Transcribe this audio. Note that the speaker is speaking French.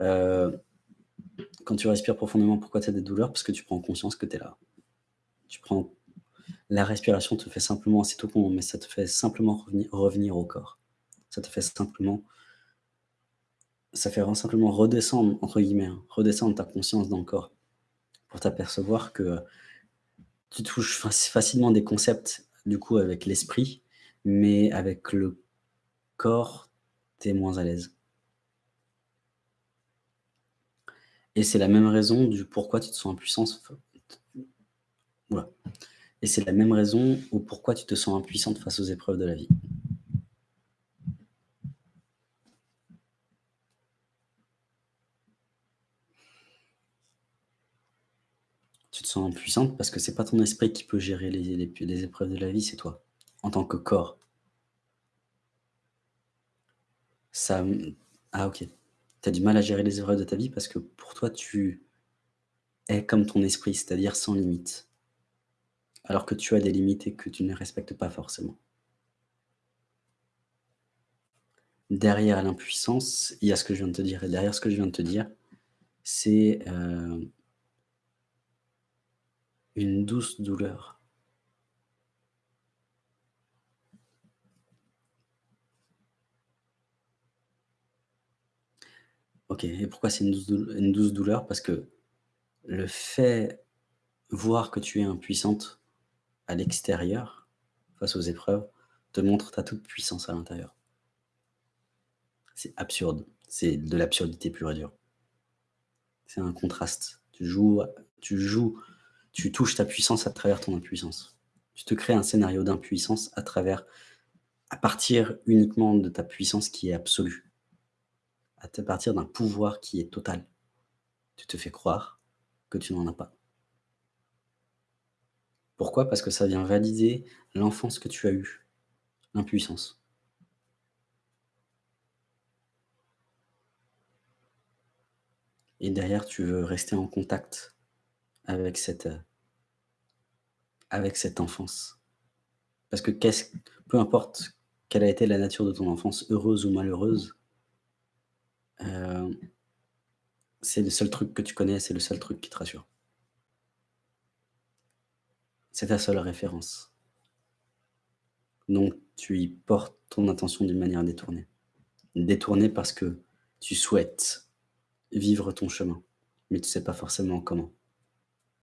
Heu, quand tu respires profondément, pourquoi tu as des douleurs? Parce que tu prends conscience que tu es là. Tu prends la respiration te fait simplement c'est tout con, mais ça te fait simplement revenir au corps. Ça te fait simplement ça fait simplement «redescendre» entre guillemets, hein, redescendre ta conscience dans le corps pour t'apercevoir que tu touches faci facilement des concepts, du coup, avec l'esprit, mais avec le corps, tu es moins à l'aise. Et c'est la même raison du pourquoi tu te sens impuissance f ouah et c'est la même raison au pourquoi tu te sens impuissante face aux épreuves de la vie. Tu te sens impuissante parce que c'est pas ton esprit qui peut gérer les épreuves de la vie, c'est toi, en tant que corps. Ah OK. Tu as du mal à gérer les épreuves de ta vie parce que pour toi, tu es comme ton esprit, c'est-à-dire sans limite. Alors que tu as des limites et que tu ne les respectes pas forcément. Derrière l'impuissance, il y a ce que je viens de te dire et derrière ce que je viens de te dire, c'est, heu une douce douleur. OK et pourquoi c'est une douce douleur? Parce que le fait voir que tu es impuissante à l'extérieur, face aux épreuves, te montre ta toute puissance à l'intérieur. C'est absurde, c'est de l'absurdité pure et dure. C'est un contraste. Tu joues tu joues tu touches ta puissance à travers ton impuissance. Tu te crées un scénario d'impuissance à travers à partir uniquement de ta puissance qui est absolue. À partir d'un pouvoir qui est total. Tu te fais croire que tu n'en as pas. Pourquoi? Parce que ça vient valider l'enfance que tu as eue, l'impuissance. Et derrière, tu veux rester en contact avec cette, cette enfance. Parce que qu'est-ce peu importe quelle a été la nature de ton enfance, heureuse ou malheureuse hem c'est le seul truc que tu connais, c'est le seul truc qui te rassure. C'est ta seule référence. Donc tu y portes ton attention d'une manière détournée. Détournée parce que tu souhaites vivre ton chemin, mais tu sais pas forcément comment.